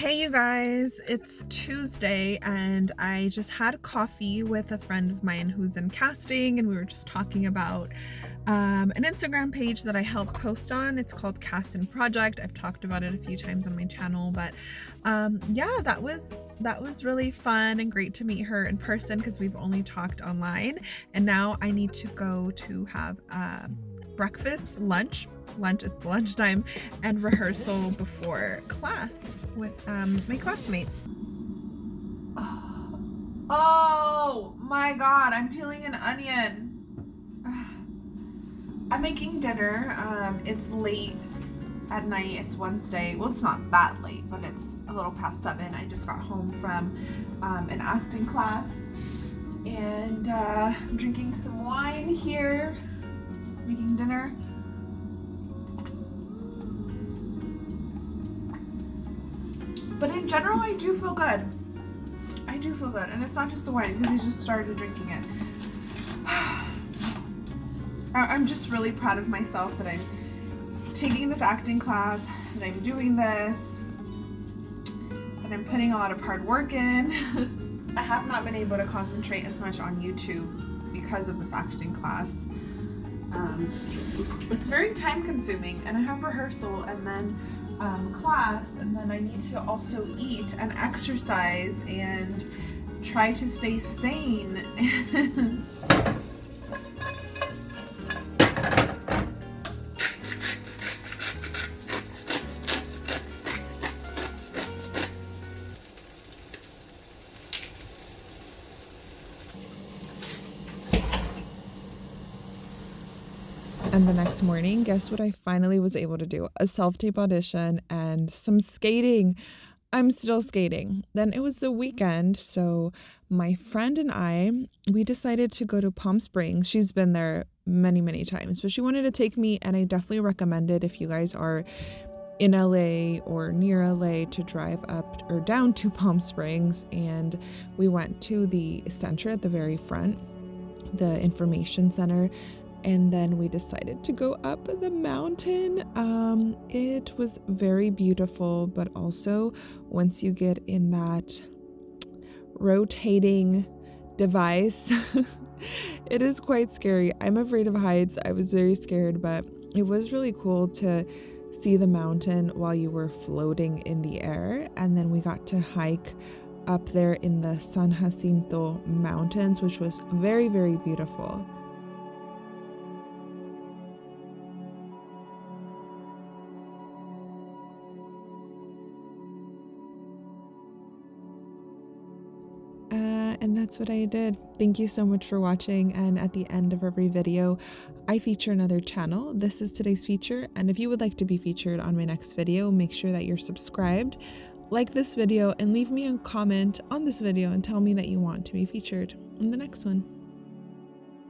Hey you guys, it's Tuesday and I just had coffee with a friend of mine who's in casting and we were just talking about um, an Instagram page that I help post on. It's called Cast and Project. I've talked about it a few times on my channel, but um, yeah, that was that was really fun and great to meet her in person because we've only talked online and now I need to go to have uh, breakfast, lunch, lunch at lunchtime and rehearsal before class with um, my classmates. Oh my god, I'm peeling an onion. I'm making dinner. Um, it's late at night. It's Wednesday. Well, it's not that late, but it's a little past seven. I just got home from um, an acting class and uh, I'm drinking some wine here, making dinner. But in general, I do feel good. I do feel good. And it's not just the wine, because I just started drinking it. I'm just really proud of myself that I'm taking this acting class, that I'm doing this, that I'm putting a lot of hard work in. I have not been able to concentrate as much on YouTube because of this acting class. Um, it's very time consuming and I have rehearsal and then um, class and then I need to also eat and exercise and try to stay sane. And the next morning, guess what I finally was able to do? A self tape audition and some skating. I'm still skating. Then it was the weekend, so my friend and I, we decided to go to Palm Springs. She's been there many, many times, but she wanted to take me, and I definitely recommend it if you guys are in LA or near LA to drive up or down to Palm Springs. And we went to the center at the very front, the information center and then we decided to go up the mountain. Um, it was very beautiful, but also once you get in that rotating device, it is quite scary. I'm afraid of heights. I was very scared, but it was really cool to see the mountain while you were floating in the air. And then we got to hike up there in the San Jacinto Mountains, which was very, very beautiful. And that's what I did. Thank you so much for watching and at the end of every video I feature another channel. This is today's feature and if you would like to be featured on my next video make sure that you're subscribed, like this video and leave me a comment on this video and tell me that you want to be featured in the next one.